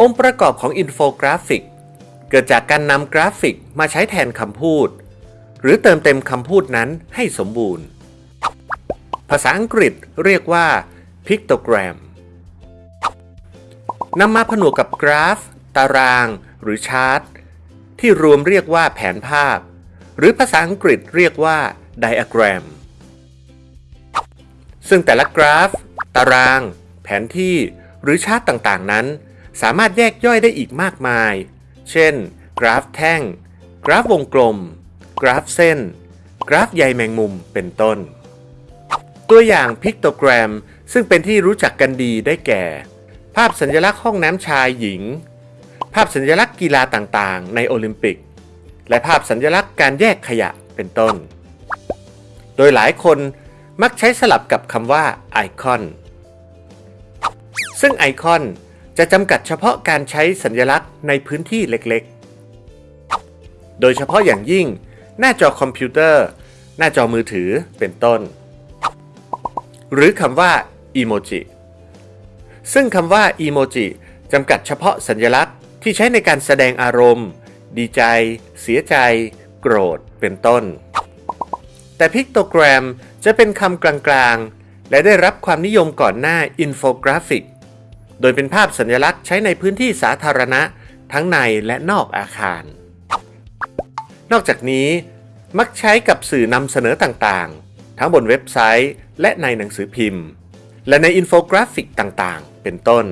องค์ประกอบของอินโฟกราฟิก เกิดจากการนำกราฟิกมาใช้แทนคำพูด หรือเติมเต็มคำพูดนั้นให้สมบูรณ์ ภาษาอังกฤษเรียกว่า pictogram นำมาผนวกกับกราฟ ตาราง หรือชาร์ตที่รวมเรียกว่าแผนภาพ หรือภาษาอังกฤษเรียกว่า diagram ซึ่งแต่ละกราฟ ตาราง แผนที่ หรือชาร์ตต่างๆนั้น สามารถแยกย่อยได้อีกมากมาย เช่น กราฟแท่ง กราฟวงกลม กราฟเส้น กราฟใยแมงมุมเป็นต้น ตัวอย่างพิกโตแกรมซึ่งเป็นที่รู้จักกันดีได้แก่ ภาพสัญลักษณ์ห้องน้ำชายหญิง ภาพสัญลักษณ์กีฬาต่างๆ ในโอลิมปิก และภาพสัญลักษณ์การแยกขยะเป็นต้น โดยหลายคนมักใช้สลับกับคำว่าไอคอน ซึ่งไอคอน จะจำกัดเฉพาะการใช้สัญลักษณ์ในพื้นที่เล็กๆ โดยเฉพาะอย่างยิ่ง หน้าจอคอมพิวเตอร์ หน้าจอมือถือเป็นต้น หรือคำว่าอีโมจิซึ่งคำว่าอีโมจิจำกัดเฉพาะสัญลักษณ์ที่ใช้ในการแสดงอารมณ์ ดีใจ เสียใจ โกรธ เป็นต้น แต่ pictogram จะเป็นคำกลางๆ และได้รับความนิยมก่อนหน้าอินโฟกราฟิก โดยเป็นภาพสัญลักษณ์ใช้ในพื้นที่สาธารณะ ทั้งในและนอกอาคาร นอกจากนี้ มักใช้กับสื่อนำเสนอต่างๆ ทั้งบนเว็บไซต์ และในหนังสือพิมพ์ และในอินโฟกราฟิกต่างๆ เป็นต้น